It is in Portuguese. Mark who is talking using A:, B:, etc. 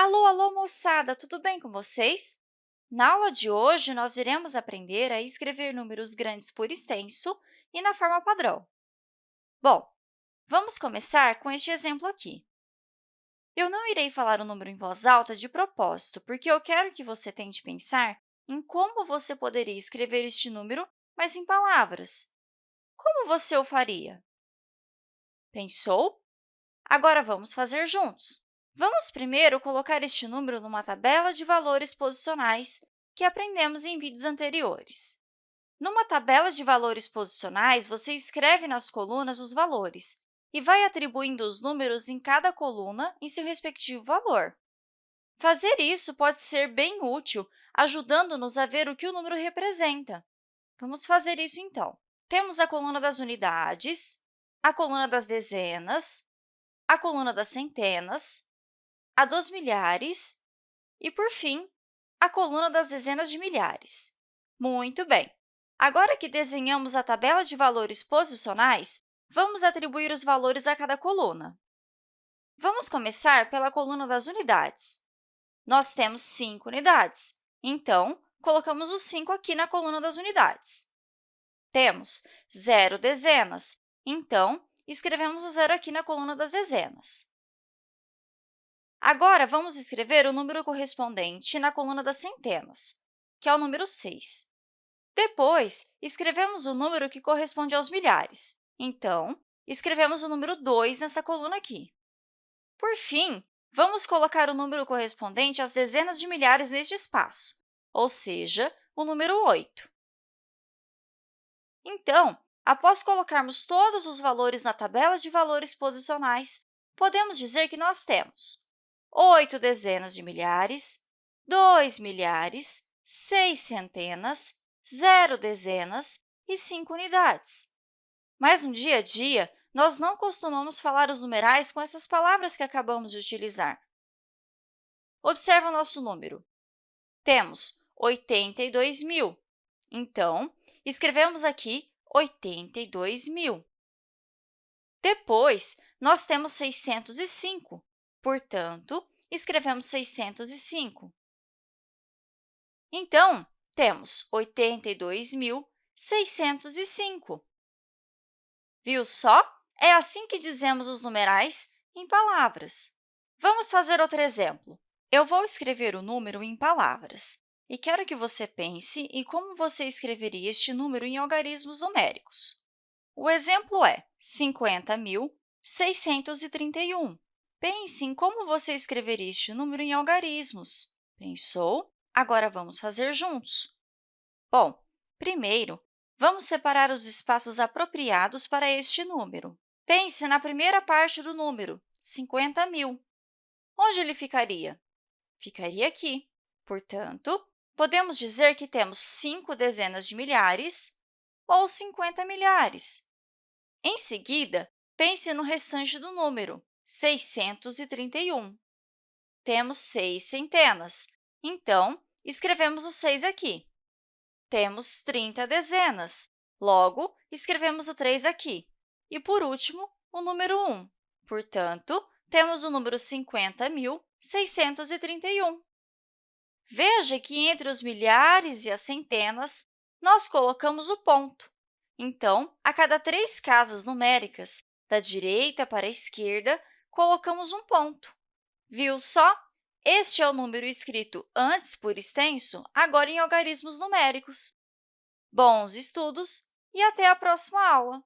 A: Alô, alô, moçada! Tudo bem com vocês? Na aula de hoje, nós iremos aprender a escrever números grandes por extenso e na forma padrão. Bom, vamos começar com este exemplo aqui. Eu não irei falar o número em voz alta de propósito, porque eu quero que você tente pensar em como você poderia escrever este número, mas em palavras. Como você o faria? Pensou? Agora, vamos fazer juntos. Vamos primeiro colocar este número numa tabela de valores posicionais que aprendemos em vídeos anteriores. Numa tabela de valores posicionais, você escreve nas colunas os valores e vai atribuindo os números em cada coluna em seu respectivo valor. Fazer isso pode ser bem útil, ajudando-nos a ver o que o número representa. Vamos fazer isso, então. Temos a coluna das unidades, a coluna das dezenas, a coluna das centenas, a dos milhares e, por fim, a coluna das dezenas de milhares. Muito bem! Agora que desenhamos a tabela de valores posicionais, vamos atribuir os valores a cada coluna. Vamos começar pela coluna das unidades. Nós temos 5 unidades, então, colocamos o 5 aqui na coluna das unidades. Temos zero dezenas, então, escrevemos o zero aqui na coluna das dezenas. Agora, vamos escrever o número correspondente na coluna das centenas, que é o número 6. Depois, escrevemos o número que corresponde aos milhares. Então, escrevemos o número 2 nessa coluna aqui. Por fim, vamos colocar o número correspondente às dezenas de milhares neste espaço, ou seja, o número 8. Então, após colocarmos todos os valores na tabela de valores posicionais, podemos dizer que nós temos oito dezenas de milhares, dois milhares, seis centenas, zero dezenas e cinco unidades. Mas, no dia a dia, nós não costumamos falar os numerais com essas palavras que acabamos de utilizar. Observe o nosso número. Temos 82 mil. Então, escrevemos aqui 82 mil. Depois, nós temos 605, Portanto, escrevemos 605. Então, temos 82.605. Viu só? É assim que dizemos os numerais em palavras. Vamos fazer outro exemplo. Eu vou escrever o número em palavras e quero que você pense em como você escreveria este número em algarismos numéricos. O exemplo é 50.631. Pense em como você escreveria este número em algarismos. Pensou? Agora, vamos fazer juntos. Bom, primeiro, vamos separar os espaços apropriados para este número. Pense na primeira parte do número, 50 mil. Onde ele ficaria? Ficaria aqui. Portanto, podemos dizer que temos 5 dezenas de milhares ou 50 milhares. Em seguida, pense no restante do número, 631. Temos seis centenas, então, escrevemos o 6 aqui. Temos 30 dezenas, logo, escrevemos o 3 aqui. E, por último, o número 1. Portanto, temos o número 50.631. Veja que entre os milhares e as centenas, nós colocamos o ponto. Então, a cada três casas numéricas, da direita para a esquerda, colocamos um ponto. Viu só? Este é o número escrito antes por extenso, agora em algarismos numéricos. Bons estudos e até a próxima aula!